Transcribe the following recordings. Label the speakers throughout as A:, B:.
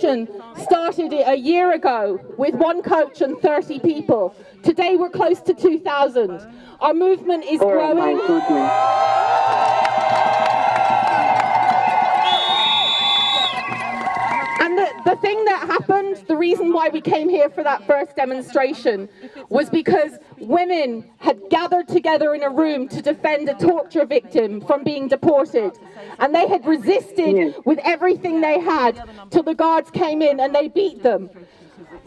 A: demonstration started a year ago with one coach and 30 people. Today we're close to 2,000. Our movement is growing. The, thing that happened, the reason why we came here for that first demonstration was because women had gathered together in a room to defend a torture victim from being deported. And they had resisted with everything they had till the guards came in and they beat them.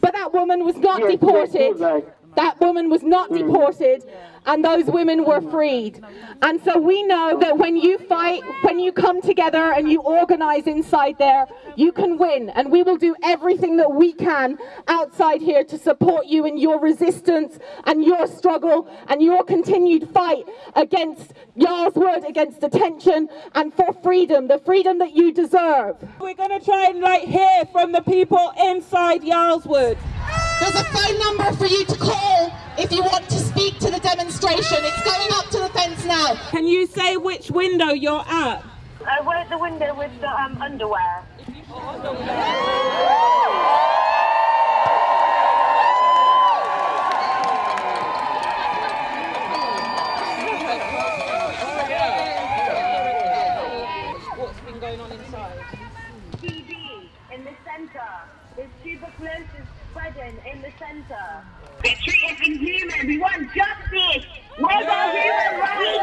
A: But that woman was not deported.
B: You're right.
A: That woman was not mm. deported, and those women were freed. And so we know that when you fight, when you come together and you organize inside there, you can win. And we will do everything that we can outside here to support you in your resistance and your struggle and your continued fight against Yarl's Wood, against detention, and for freedom, the freedom that you deserve.
C: We're going to try and like hear from the people inside Yarl's Wood.
D: There's a phone number for you to call if you want to speak to the demonstration. It's going up to the fence now.
C: Can you say which window you're at?
E: Uh, we're at the window with the um, underwear.
C: What's been going on inside?
E: TB in the centre. There's tuberculosis spreading in the centre. They're treated inhuman. We want justice. Where's our human rights?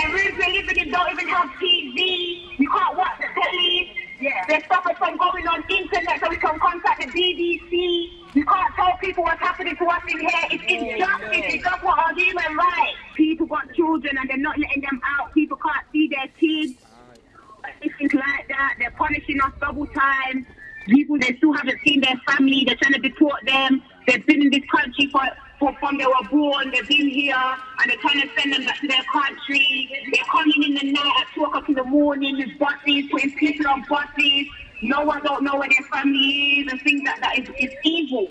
E: The rooms we're living in don't even have TV. You can't watch the telly. Yeah. There's stuff that's been going on internet so we can contact the BBC. You can't tell people what's happening to us in here. It's injustice. It's not what our human rights. People got children and they're not letting them out. People can't see their kids. Anything like that. They're punishing us double time. People they still haven't seen their family. They're trying to deport them. They've been in this country for, for from they were born. They've been here and they're trying to send them back to their country. They're coming in the night at two o'clock in the morning with buses, putting people on buses. No one don't know where their family is and things like that. It's, it's evil.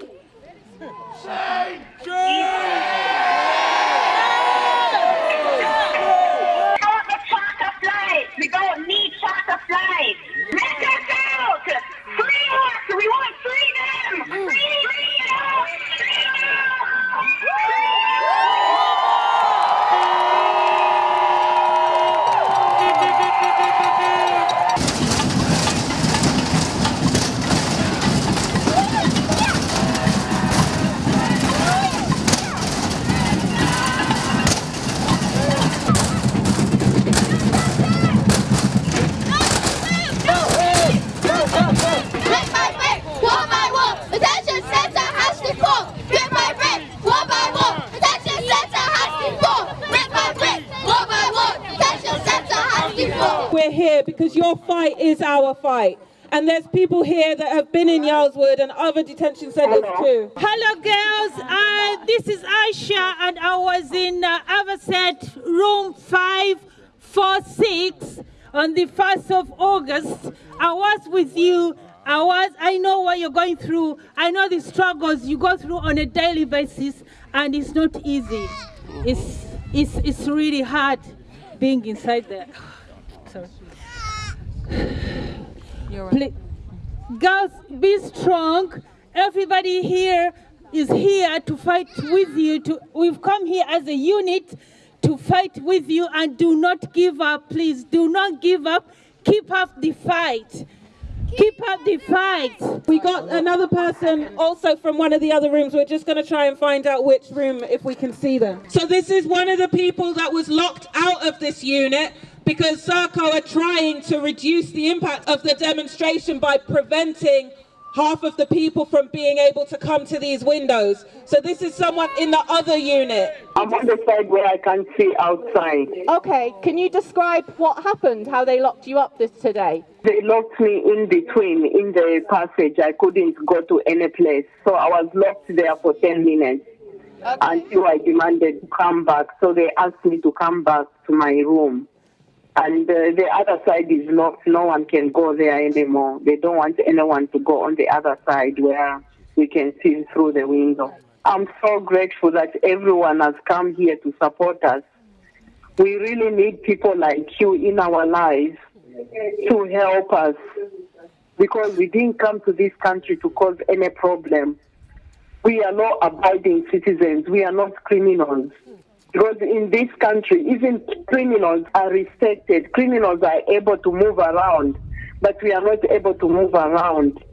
C: We're here because your fight is our fight. And there's people here that have been in Yarl's Wood and other detention centres too.
F: Hello, girls. Uh, this is Aisha, and I was in uh, Avocet room 546 on the 1st of August. I was with you. I was. I know what you're going through. I know the struggles you go through on a daily basis, and it's not easy. It's it's it's really hard being inside there. Sorry. Please, girls, be strong. Everybody here is here to fight with you. To, we've come here as a unit to fight with you and do not give up. Please do not give up. Keep up the fight. Keep up the fight.
C: We got another person also from one of the other rooms. We're just going to try and find out which room if we can see them. So this is one of the people that was locked out of this unit because Serco are trying to reduce the impact of the demonstration by preventing half of the people from being able to come to these windows. So this is someone in the other unit.
B: I'm on the side where I can see outside.
A: Okay, can you describe what happened, how they locked you up this today?
B: They locked me in between in the passage. I couldn't go to any place. So I was locked there for 10 minutes until I demanded to come back. So they asked me to come back to my room. And uh, the other side is locked. No one can go there anymore. They don't want anyone to go on the other side where we can see through the window. I'm so grateful that everyone has come here to support us. We really need people like you in our lives to help us because we didn't come to this country to cause any problem. We are law abiding citizens, we are not criminals. Because in this country, even criminals are respected. Criminals are able to move around, but we are not able to move around.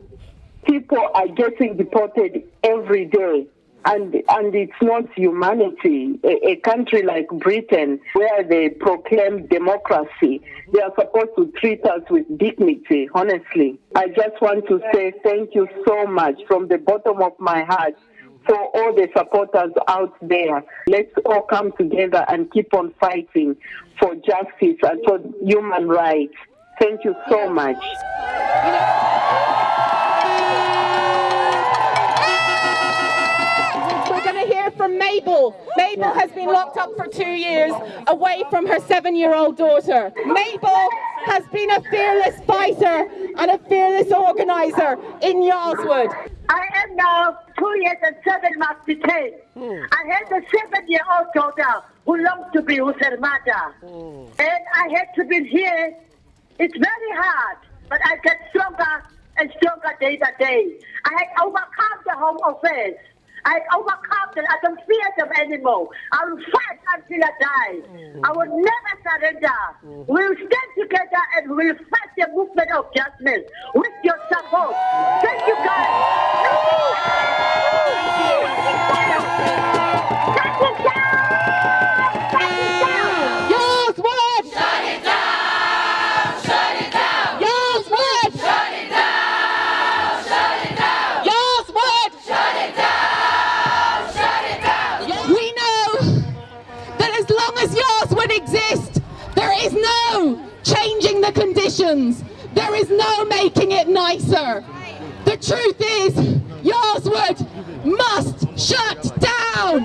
B: People are getting deported every day. And, and it's not humanity. A, a country like Britain, where they proclaim democracy, they are supposed to treat us with dignity, honestly. I just want to say thank you so much from the bottom of my heart for all the supporters out there. Let's all come together and keep on fighting for justice and for human rights. Thank you so much.
A: We're going to hear from Mabel. Mabel has been locked up for two years away from her seven-year-old daughter. Mabel has been a fearless fighter and a fearless organizer in Yarl's Wood.
G: I am now two years and seven months detained. Hmm. I have a seven-year-old daughter who longs to be with her mother. Hmm. And I had to be here. It's very hard, but I get stronger and stronger day by day. I had overcome the home affairs. I overcome them. I don't fear them anymore. I will fight until I die. Mm. I will never surrender. Mm. We'll stand together and we'll fight the movement of justice with your support. Thank you guys.
A: There is no making it nicer. The truth is, Yarl's Wood must shut down.